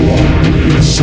It's